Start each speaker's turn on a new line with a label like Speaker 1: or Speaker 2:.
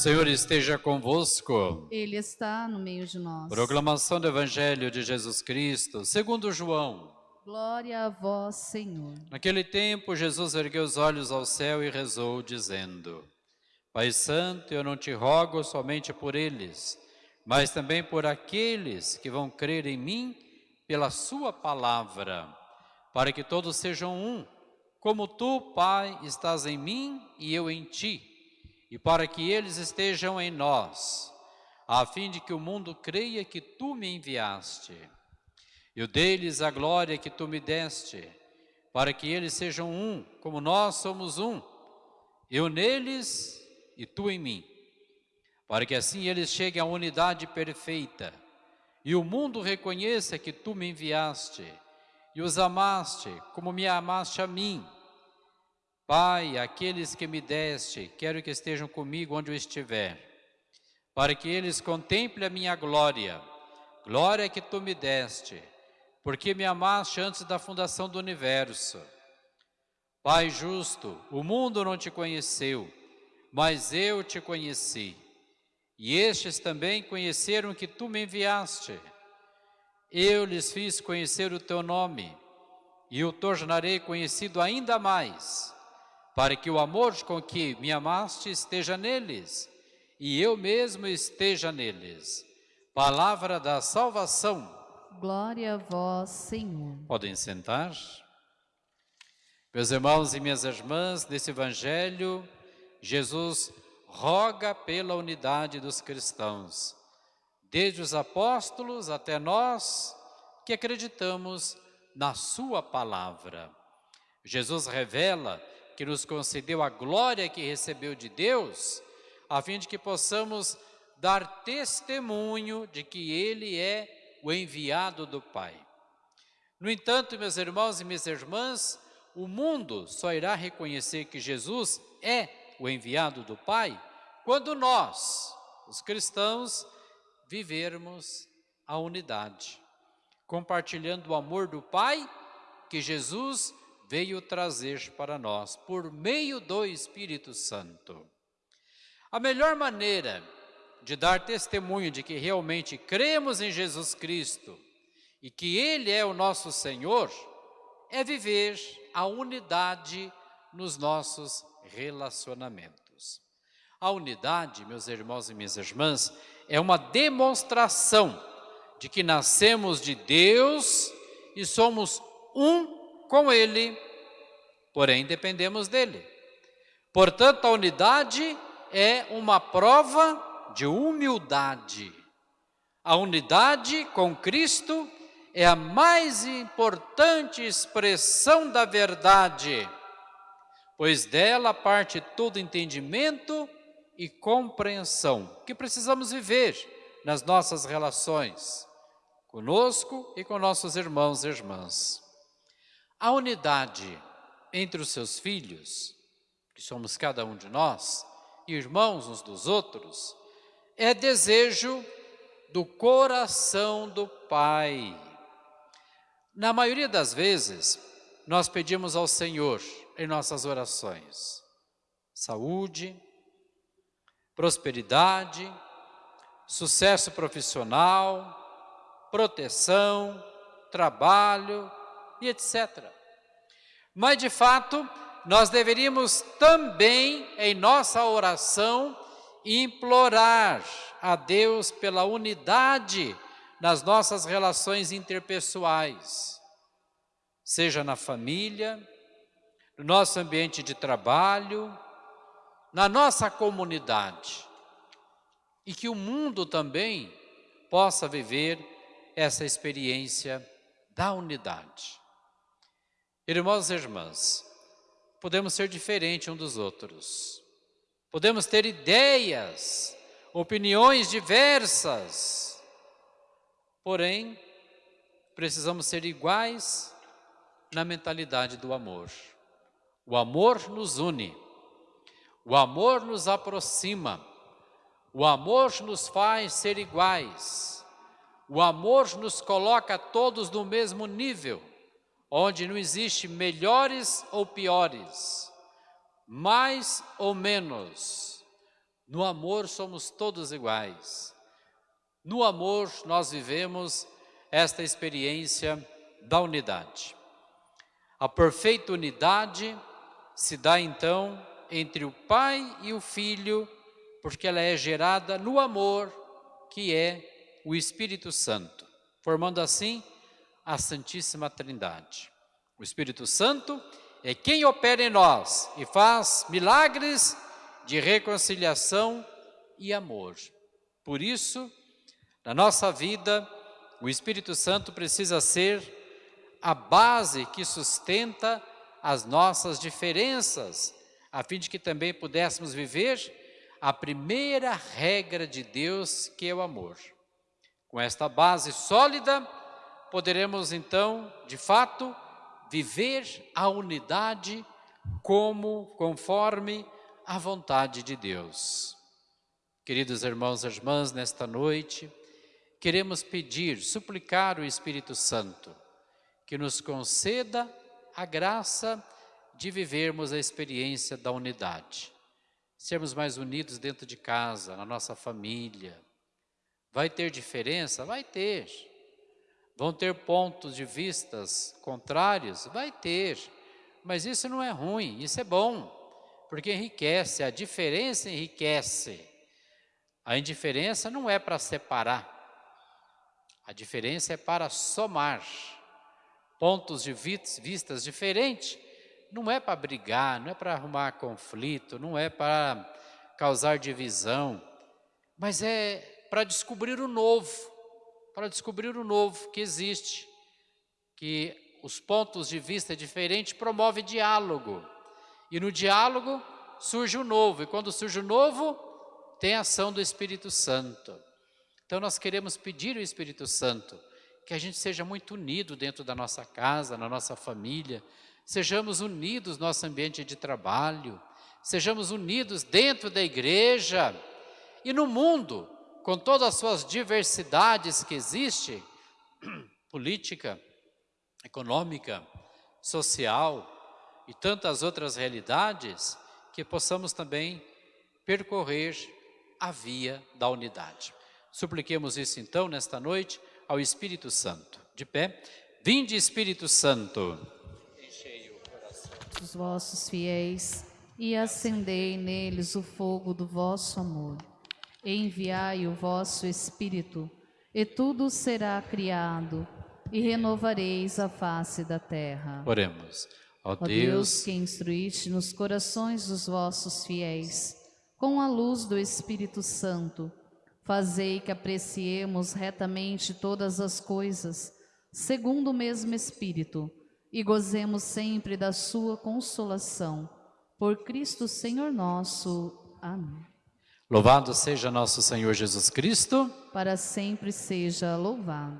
Speaker 1: Senhor esteja convosco.
Speaker 2: Ele está no meio de nós.
Speaker 1: Proclamação do Evangelho de Jesus Cristo, segundo João.
Speaker 2: Glória a vós, Senhor.
Speaker 1: Naquele tempo, Jesus ergueu os olhos ao céu e rezou, dizendo: Pai Santo, eu não te rogo somente por eles, mas também por aqueles que vão crer em mim pela Sua palavra, para que todos sejam um, como tu, Pai, estás em mim e eu em ti e para que eles estejam em nós, a fim de que o mundo creia que tu me enviaste. Eu dei-lhes a glória que tu me deste, para que eles sejam um, como nós somos um, eu neles e tu em mim, para que assim eles cheguem à unidade perfeita, e o mundo reconheça que tu me enviaste, e os amaste como me amaste a mim, Pai, aqueles que me deste, quero que estejam comigo onde eu estiver, para que eles contemplem a minha glória, glória que tu me deste, porque me amaste antes da fundação do universo. Pai justo, o mundo não te conheceu, mas eu te conheci, e estes também conheceram que tu me enviaste. Eu lhes fiz conhecer o teu nome, e o tornarei conhecido ainda mais, para que o amor com que me amaste esteja neles, e eu mesmo esteja neles. Palavra da salvação.
Speaker 2: Glória a vós, Senhor.
Speaker 1: Podem sentar. Meus irmãos e minhas irmãs, nesse Evangelho, Jesus roga pela unidade dos cristãos, desde os apóstolos até nós que acreditamos na Sua palavra. Jesus revela que nos concedeu a glória que recebeu de Deus, a fim de que possamos dar testemunho de que Ele é o enviado do Pai. No entanto, meus irmãos e minhas irmãs, o mundo só irá reconhecer que Jesus é o enviado do Pai quando nós, os cristãos, vivermos a unidade, compartilhando o amor do Pai que Jesus veio trazer para nós por meio do Espírito Santo. A melhor maneira de dar testemunho de que realmente cremos em Jesus Cristo e que Ele é o nosso Senhor é viver a unidade nos nossos relacionamentos. A unidade, meus irmãos e minhas irmãs, é uma demonstração de que nascemos de Deus e somos um com Ele, porém dependemos dEle. Portanto, a unidade é uma prova de humildade. A unidade com Cristo é a mais importante expressão da verdade, pois dela parte todo entendimento e compreensão que precisamos viver nas nossas relações, conosco e com nossos irmãos e irmãs. A unidade entre os seus filhos, que somos cada um de nós, irmãos uns dos outros, é desejo do coração do Pai. Na maioria das vezes, nós pedimos ao Senhor em nossas orações saúde, prosperidade, sucesso profissional, proteção, trabalho, e etc. Mas, de fato, nós deveríamos também, em nossa oração, implorar a Deus pela unidade nas nossas relações interpessoais, seja na família, no nosso ambiente de trabalho, na nossa comunidade, e que o mundo também possa viver essa experiência da unidade. Irmãos e irmãs, podemos ser diferentes um dos outros, podemos ter ideias, opiniões diversas, porém, precisamos ser iguais na mentalidade do amor. O amor nos une, o amor nos aproxima, o amor nos faz ser iguais, o amor nos coloca todos no mesmo nível onde não existe melhores ou piores, mais ou menos, No amor somos todos iguais. No amor nós vivemos esta experiência da unidade. A perfeita unidade se dá então entre o Pai e o Filho, porque ela é gerada no amor, que é o Espírito Santo, formando assim a Santíssima Trindade. O Espírito Santo é quem opera em nós e faz milagres de reconciliação e amor. Por isso, na nossa vida, o Espírito Santo precisa ser a base que sustenta as nossas diferenças, a fim de que também pudéssemos viver a primeira regra de Deus, que é o amor. Com esta base sólida, poderemos então, de fato, viver a unidade como conforme a vontade de Deus. Queridos irmãos e irmãs, nesta noite, queremos pedir, suplicar o Espírito Santo que nos conceda a graça de vivermos a experiência da unidade. Sermos mais unidos dentro de casa, na nossa família. Vai ter diferença? Vai ter. Vão ter pontos de vistas contrários? Vai ter. Mas isso não é ruim, isso é bom, porque enriquece, a diferença enriquece. A indiferença não é para separar, a diferença é para somar pontos de vistas diferentes, não é para brigar, não é para arrumar conflito, não é para causar divisão, mas é para descobrir o novo, para descobrir o novo que existe, que os pontos de vista diferentes promove diálogo, e no diálogo surge o novo, e quando surge o novo, tem a ação do Espírito Santo. Então nós queremos pedir ao Espírito Santo que a gente seja muito unido dentro da nossa casa, na nossa família, sejamos unidos no nosso ambiente de trabalho, sejamos unidos dentro da igreja e no mundo, com todas as suas diversidades que existem, política, econômica, social e tantas outras realidades, que possamos também percorrer a via da unidade. Supliquemos isso então nesta noite, ao Espírito Santo. De pé, vinde Espírito Santo.
Speaker 2: Enchei o coração dos vossos fiéis e acendei neles o fogo do vosso amor. Enviai o vosso Espírito e tudo será criado e renovareis a face da terra.
Speaker 1: Oremos.
Speaker 2: Ó Deus, Deus que instruíste nos corações dos vossos fiéis, com a luz do Espírito Santo, Fazei que apreciemos retamente todas as coisas, segundo o mesmo Espírito, e gozemos sempre da sua consolação. Por Cristo Senhor nosso. Amém.
Speaker 1: Louvado seja nosso Senhor Jesus Cristo.
Speaker 2: Para sempre seja louvado.